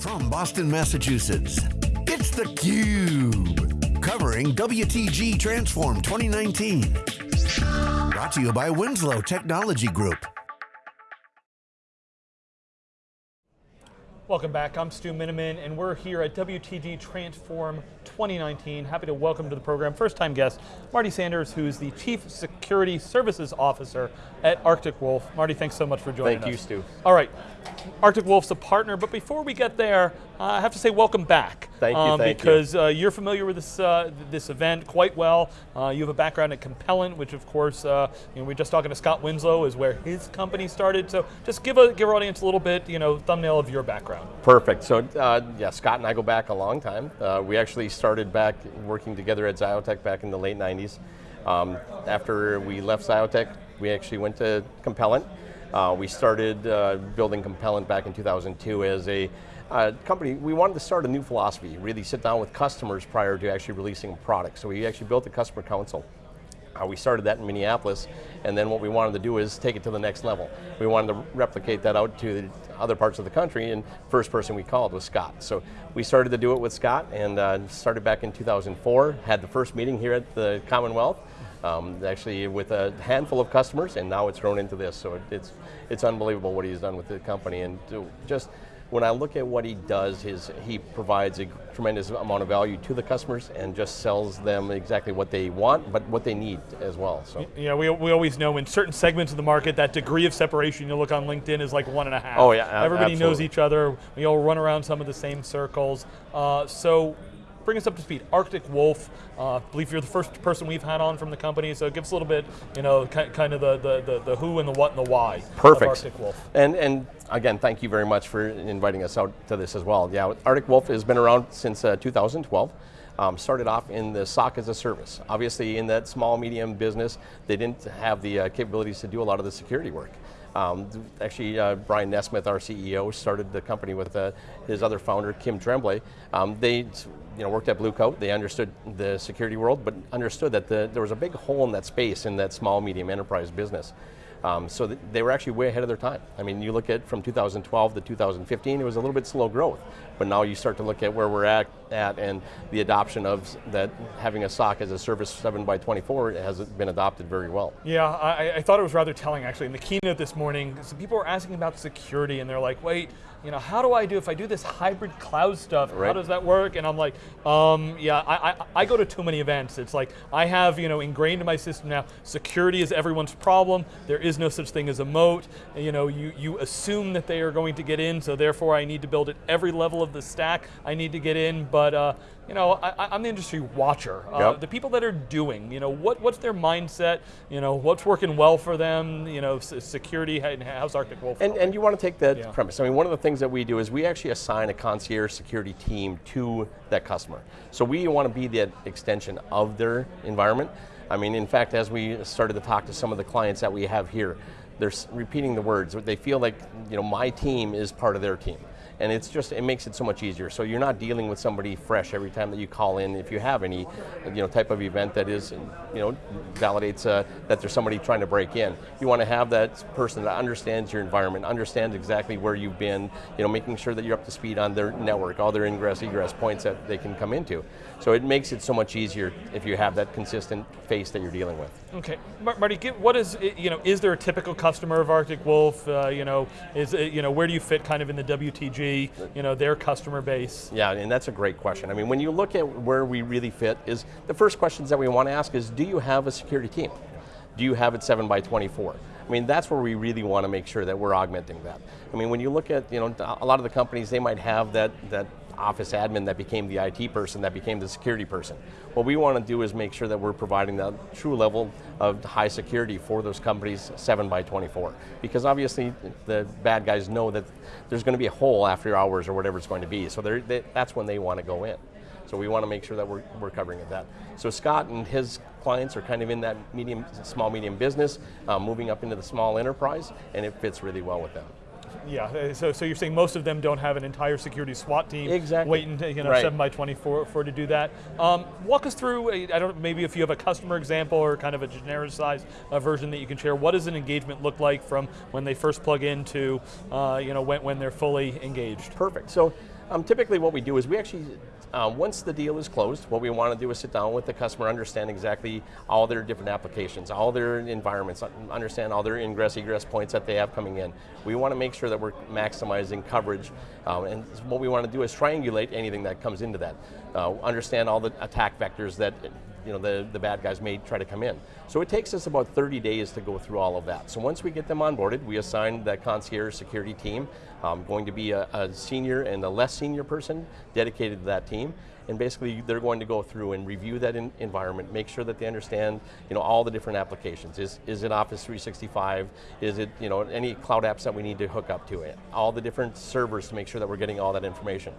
From Boston, Massachusetts, it's theCUBE. Covering WTG Transform 2019. Brought to you by Winslow Technology Group. Welcome back, I'm Stu Miniman, and we're here at WTG Transform 2019. Happy to welcome to the program, first time guest, Marty Sanders, who's the Chief Security Services Officer at Arctic Wolf. Marty, thanks so much for joining Thank us. Thank you, Stu. All right, Arctic Wolf's a partner, but before we get there, I have to say welcome back. Thank you, um, thank because, you. uh, you're familiar with this uh, this event quite well. Uh, you have a background at Compellent, which of course, uh, you know, we are just talking to Scott Winslow, is where his company started. So just give, a, give our audience a little bit, you know, thumbnail of your background. Perfect, so uh, yeah, Scott and I go back a long time. Uh, we actually started back working together at Xiotech back in the late 90s. Um, after we left Xiotech, we actually went to Compellent. Uh, we started uh, building Compellent back in 2002 as a uh, company. We wanted to start a new philosophy, really sit down with customers prior to actually releasing a product. So we actually built a customer council. Uh, we started that in Minneapolis, and then what we wanted to do is take it to the next level. We wanted to replicate that out to the other parts of the country, and first person we called was Scott. So we started to do it with Scott, and uh, started back in 2004, had the first meeting here at the Commonwealth, um, actually with a handful of customers, and now it's grown into this. So it's it's unbelievable what he's done with the company, and just when I look at what he does, his, he provides a tremendous amount of value to the customers and just sells them exactly what they want, but what they need as well. So. Yeah, we, we always know in certain segments of the market, that degree of separation, you look on LinkedIn, is like one and a half. Oh yeah, Everybody absolutely. knows each other, we all run around some of the same circles. Uh, so bring us up to speed. Arctic Wolf, uh, I believe you're the first person we've had on from the company, so give us a little bit, you know, kind of the, the, the, the who and the what and the why Perfect. Arctic Wolf. And, and again, thank you very much for inviting us out to this as well. Yeah, Arctic Wolf has been around since uh, 2012. Um, started off in the SOC as a service. Obviously in that small, medium business, they didn't have the uh, capabilities to do a lot of the security work. Um, actually, uh, Brian Nesmith, our CEO, started the company with uh, his other founder, Kim Tremblay. Um, they you know, worked at Blue Coat, they understood the security world, but understood that the, there was a big hole in that space in that small, medium enterprise business. Um, so they were actually way ahead of their time. I mean, you look at from 2012 to 2015, it was a little bit slow growth. But now you start to look at where we're at, at and the adoption of that having a SOC as a service 7 by 24 has been adopted very well. Yeah, I, I thought it was rather telling actually. In the keynote this morning, some people were asking about security and they're like, wait, you know, how do I do, if I do this hybrid cloud stuff, right. how does that work? And I'm like, um, yeah, I, I, I, go to too many events. It's like, I have, you know, ingrained in my system now, security is everyone's problem. There is no such thing as a moat. You know, you, you assume that they are going to get in, so therefore I need to build at every level of the stack. I need to get in, but uh, you know, I, am the industry watcher. Uh, yep. The people that are doing, you know, what, what's their mindset? You know, what's working well for them? You know, security, how's Arctic Wolf? And, and you want to take that yeah. premise. I mean, one of the things that we do is we actually assign a concierge security team to that customer. So we want to be that extension of their environment. I mean, in fact, as we started to talk to some of the clients that we have here, they're repeating the words. They feel like, you know, my team is part of their team and it's just it makes it so much easier. So you're not dealing with somebody fresh every time that you call in. If you have any, you know, type of event that is, you know, validates uh, that there's somebody trying to break in. You want to have that person that understands your environment, understands exactly where you've been, you know, making sure that you're up to speed on their network, all their ingress egress points that they can come into. So it makes it so much easier if you have that consistent face that you're dealing with. Okay, Marty, what is you know is there a typical customer of Arctic Wolf? Uh, you know, is you know where do you fit kind of in the WTG? You know, their customer base? Yeah, and that's a great question. I mean, when you look at where we really fit is, the first questions that we want to ask is, do you have a security team? Do you have it 7 by 24? I mean, that's where we really want to make sure that we're augmenting that. I mean, when you look at, you know, a lot of the companies, they might have that, that office admin that became the IT person, that became the security person. What we want to do is make sure that we're providing that true level of high security for those companies 7 by 24 Because obviously the bad guys know that there's going to be a hole after hours or whatever it's going to be, so they, that's when they want to go in. So we want to make sure that we're, we're covering that. So Scott and his clients are kind of in that medium, small, medium business, uh, moving up into the small enterprise, and it fits really well with them. Yeah, uh, so, so you're saying most of them don't have an entire security SWAT team exactly. waiting to, you know, right. 7 by 24 for to do that. Um, walk us through, I don't maybe if you have a customer example or kind of a genericized uh, version that you can share, what does an engagement look like from when they first plug into, uh, you know, when, when they're fully engaged? Perfect, so Um, typically what we do is we actually, uh, once the deal is closed, what we want to do is sit down with the customer, understand exactly all their different applications, all their environments, understand all their ingress, egress points that they have coming in. We want to make sure that we're maximizing coverage, um, and what we want to do is triangulate anything that comes into that. Uh, understand all the attack vectors that you know, the, the bad guys may try to come in. So it takes us about 30 days to go through all of that. So once we get them onboarded, we assign that concierge security team, um, going to be a, a senior and a less senior person dedicated to that team, and basically they're going to go through and review that environment, make sure that they understand you know, all the different applications. Is, is it Office 365? Is it you know, any cloud apps that we need to hook up to it? All the different servers to make sure that we're getting all that information.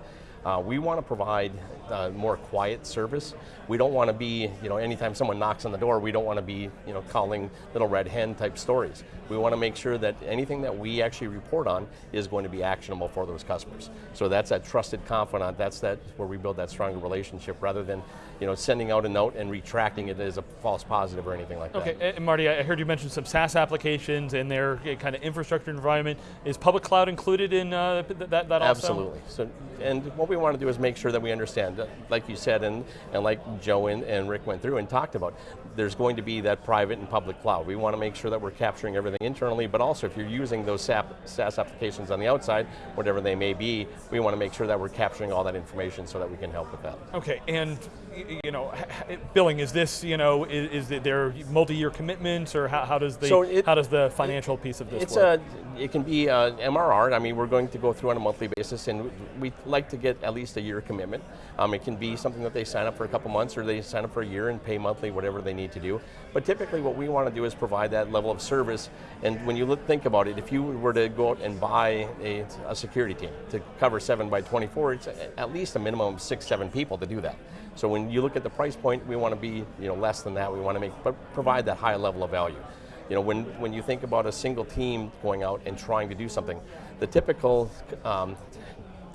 Uh, we want to provide uh, more quiet service. We don't want to be, you know, anytime someone knocks on the door, we don't want to be, you know, calling little red hen type stories. We want to make sure that anything that we actually report on is going to be actionable for those customers. So that's that trusted confidant, that's that where we build that stronger relationship rather than, you know, sending out a note and retracting it as a false positive or anything like okay. that. Okay, and Marty, I heard you mention some SaaS applications and their kind of infrastructure environment. Is public cloud included in uh, that, that also? Absolutely. So, and what we want to do is make sure that we understand, uh, like you said, and, and like Joe and, and Rick went through and talked about, there's going to be that private and public cloud. We want to make sure that we're capturing everything internally, but also if you're using those SAP SaaS applications on the outside, whatever they may be, we want to make sure that we're capturing all that information so that we can help with that. Okay, and you know, billing, is this, you know, is, is there multi-year commitments or how, how does the so it, how does the financial it, piece of this it's work? A, it can be uh, a MRR, I mean, we're going to go through on a monthly basis and we like to get at least a year commitment. Um, it can be something that they sign up for a couple months or they sign up for a year and pay monthly, whatever they need to do. But typically what we want to do is provide that level of service and when you look, think about it, if you were to go out and buy a, a security team to cover 7 by 24, it's at least a minimum of six, seven people to do that. So when you look at the price point, we want to be you know, less than that. We want to make, but provide that high level of value. You know, when, when you think about a single team going out and trying to do something, the typical um,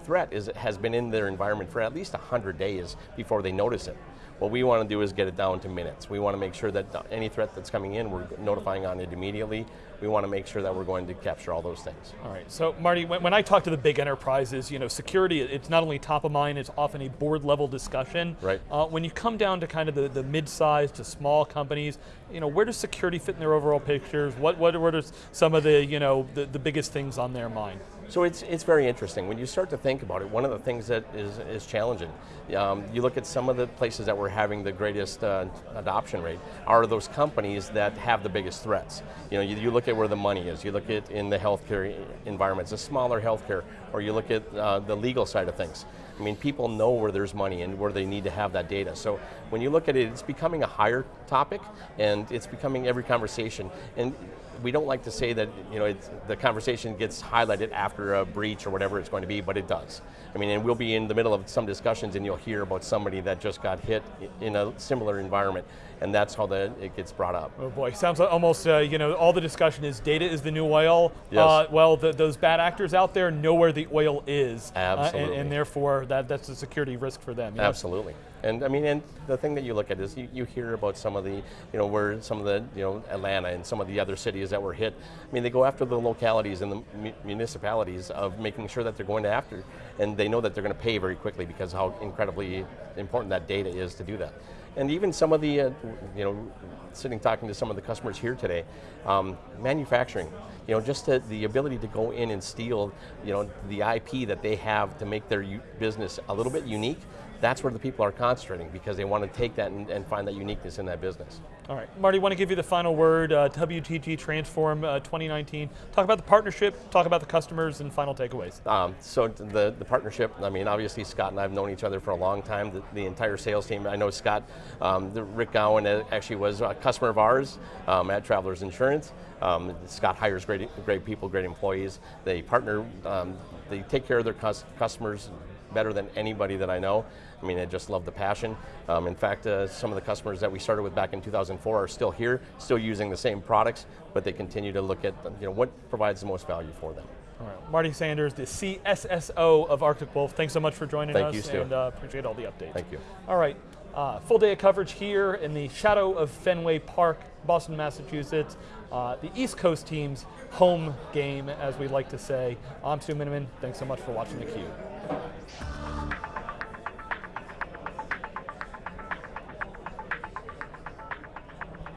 threat is, has been in their environment for at least 100 days before they notice it. What we want to do is get it down to minutes. We want to make sure that any threat that's coming in, we're notifying on it immediately. We want to make sure that we're going to capture all those things. All right, so Marty, when, when I talk to the big enterprises, you know, security, it's not only top of mind, it's often a board level discussion. Right. Uh, when you come down to kind of the, the mid-sized to small companies, you know, where does security fit in their overall pictures? What, what, what are some of the, you know, the, the biggest things on their mind? So it's, it's very interesting. When you start to think about it, one of the things that is, is challenging, um, you look at some of the places that we're having the greatest uh, adoption rate, are those companies that have the biggest threats. You know, you, you, look at where the money is, you look at in the healthcare environments, a smaller healthcare, or you look at uh, the legal side of things. I mean, people know where there's money and where they need to have that data. So when you look at it, it's becoming a higher topic, and it's becoming every conversation. And we don't like to say that you know the conversation gets highlighted after a breach or whatever it's going to be, but it does. I mean, and we'll be in the middle of some discussions and you'll hear about somebody that just got hit in a similar environment, and that's how the, it gets brought up. Oh boy, sounds like almost, uh, you know, all the discussion is data is the new oil. Yes. Uh, well, the, those bad actors out there know where the oil is. Absolutely. Uh, and, and, therefore, that, that's a security risk for them. Yes? Absolutely. And I mean, and the thing that you look at is you, you hear about some of the, you know, where some of the, you know, Atlanta and some of the other cities that were hit. I mean, they go after the localities and the municipalities of making sure that they're going to after, and they know that they're going to pay very quickly because how incredibly important that data is to do that. And even some of the, uh, you know, sitting talking to some of the customers here today, um, manufacturing, you know, just the, the, ability to go in and steal, you know, the IP that they have to make their business a little bit unique, that's where the people are concentrating because they want to take that and, and find that uniqueness in that business. All right, Marty, want to give you the final word, uh, WTG Transform uh, 2019. Talk about the partnership, talk about the customers, and final takeaways. Um, so the, the partnership, I mean, obviously Scott and I have known each other for a long time, the, the entire sales team. I know Scott, um, Rick Gowan uh, actually was a customer of ours um, at Travelers Insurance. Um, Scott hires great, great people, great employees. They partner, um, they take care of their customers better than anybody that I know. I mean, I just love the passion. Um, in fact, uh, some of the customers that we started with back in 2004 are still here, still using the same products, but they continue to look at you know, what provides the most value for them. All right, Marty Sanders, the CSSO of Arctic Wolf. Thanks so much for joining Thank us. You, Stu. and uh, appreciate all the updates. Thank you. All right, Uh, full day of coverage here in the shadow of Fenway Park, Boston, Massachusetts. Uh, the East Coast team's home game, as we like to say. I'm Stu Miniman. Thanks so much for watching theCUBE.